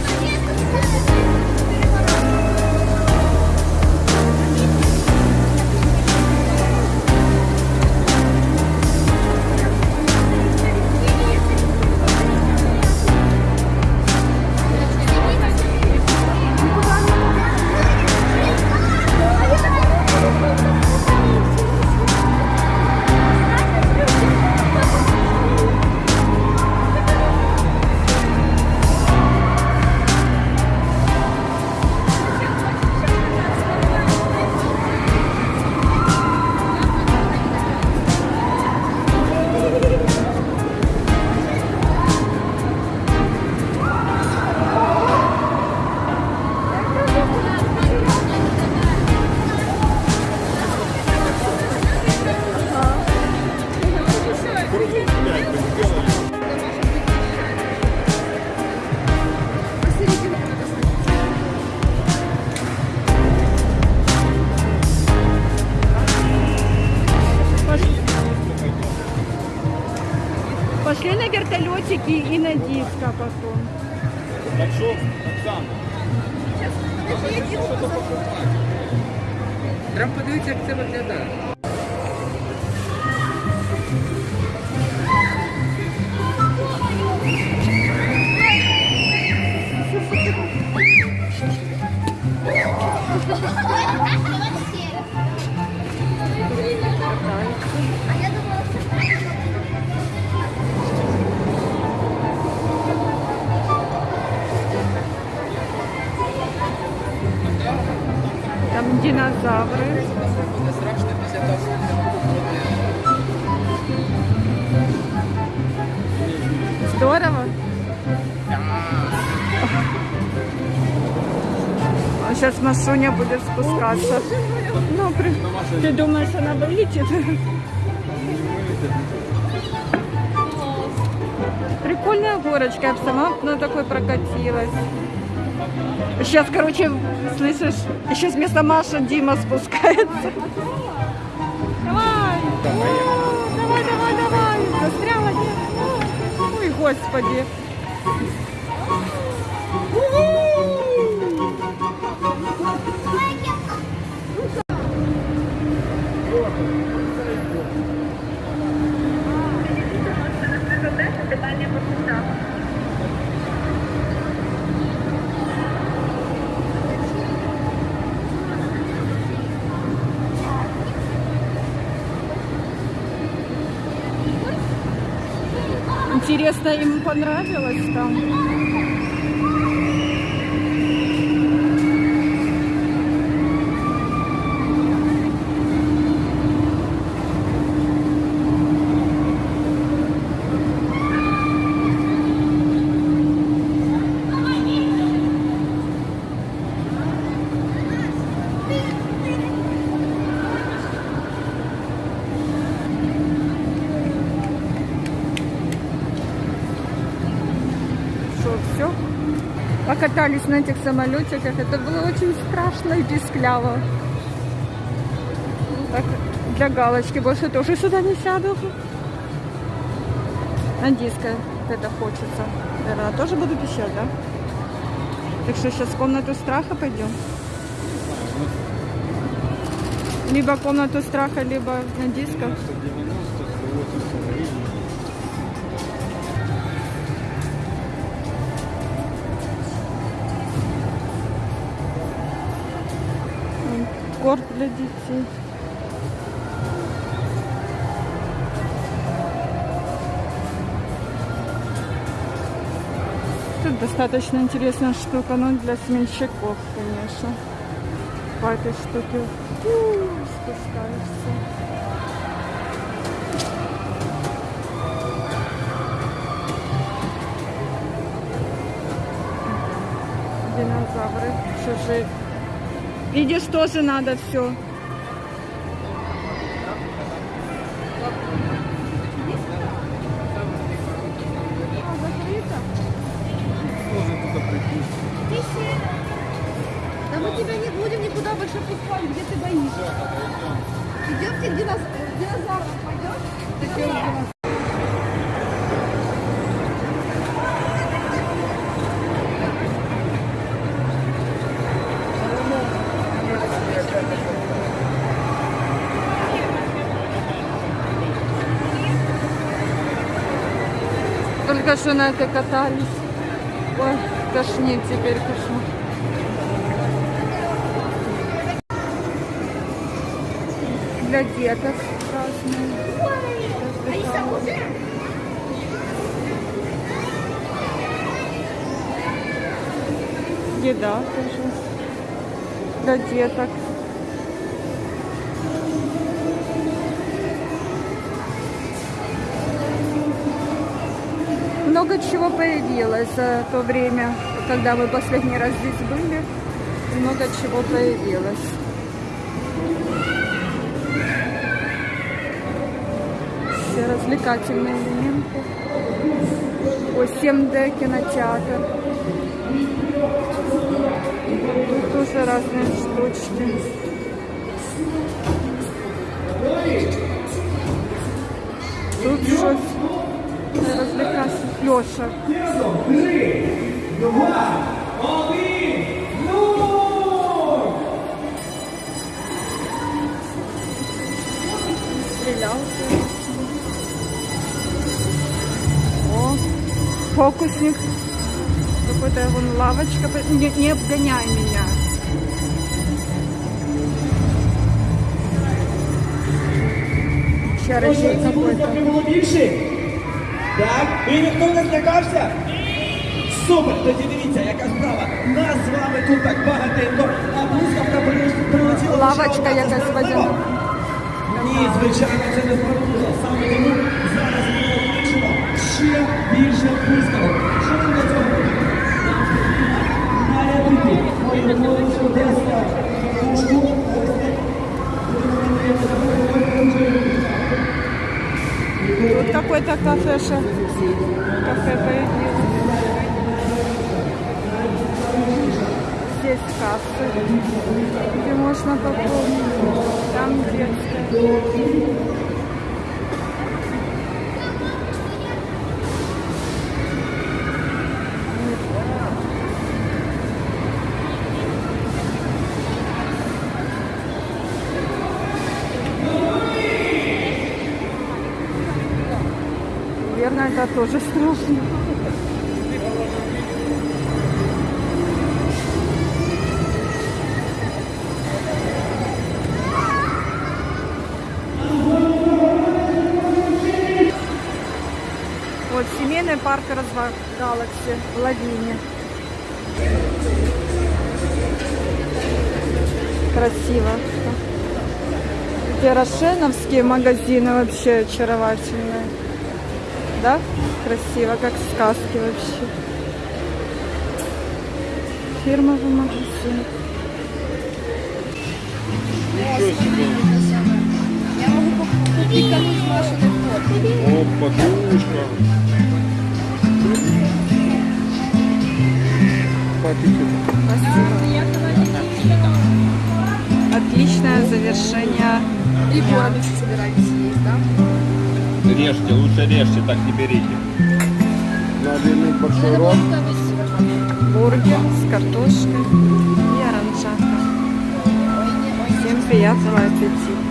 Jesus. Вертолетики и на диско потом. Так що, Оксана? Треба подивитися, як це виглядає. Буду ходити. Здорово. А сейчас Машуня будет спускаться. Ну, при... Ты думаешь, она вылетит? Прикольная горочка, я сама на такой прокатилась. Сейчас, короче, слышишь, сейчас вместо Маша Дима спускается. Давай! О, Давай, давай, давай! Застряла, нет? Ой, господи! Интересно, им понравилось там? Что, все? Покатались на этих самолетиках. Это было очень страшно и пискляво. Так, для галочки больше тоже сюда не сяду. На диско это хочется. Наверное, тоже буду пищать, да? Так что сейчас в комнату страха пойдем. Либо комнату страха, либо на диско. 90, 80, 80 Корм для детей. Тут достаточно интересная штука, но для сменщиков, конечно. По этой штуке у, спускаешься. Динозавры чужие. Видишь, тоже надо все. Тоже туда прийти. Да мы тебя не будем никуда больше пускать, где ты боишься. Идемте к динозаврам. Только что на этой катались. Ой, тошнит теперь кошмар. Для деток разные. Еда тоже. Для деток. Много чего появилось за то время, когда мы последний раз здесь были. Много чего появилось. Все развлекательные элементы. О, 7D кинотеатр. Тут тоже разные штучки. Розвлекався. Льоша. Стрелялся. О, фокусник. Какой-то вон лавочка. Не, не обгоняй меня. Чарочек какой-то. Трохи було більше? Так? І ніхто не злякався? Супер! Тоді дивіться, яка справа. Нас з вами тут так багатенько, а блискавка при- прилетіла. лише Лавочка одна. Це якась справедливо? водяна. Ні, звичайно, це не справедливо. Саме тому зараз ми кличемо ще більше блискавок. Що нам кафеша. Кафе появилось. Здесь кассы, где можно пополнить. Там детская. Это тоже страшно. Вот семейный парк развал Галакси в Лавине. Красиво. Эти рошеновские магазины вообще очаровательные. Да? Красиво, как в сказке вообще. Фирмовый магазин. Я могу купить кому из машины фото. О, подушка. Отличное завершение. И город собираетесь есть, да? Режьте, лучше режьте, так не берите. Надо иметь большой рот. бургер с картошкой и оранжака. Всем приятного аппетита.